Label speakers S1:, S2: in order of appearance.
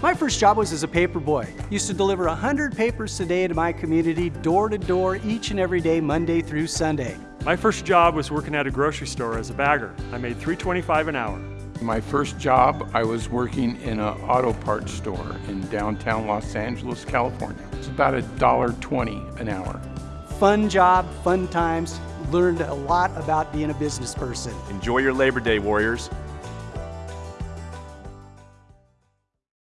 S1: My first job was as a paper boy. Used to deliver 100 papers a day to my community, door to door, each and every day, Monday through Sunday.
S2: My first job was working at a grocery store as a bagger. I made $3.25 an hour.
S3: My first job, I was working in an auto parts store in downtown Los Angeles, California. It's about a dollar an hour.
S1: Fun job, fun times, learned a lot about being a business person.
S4: Enjoy your Labor Day, Warriors.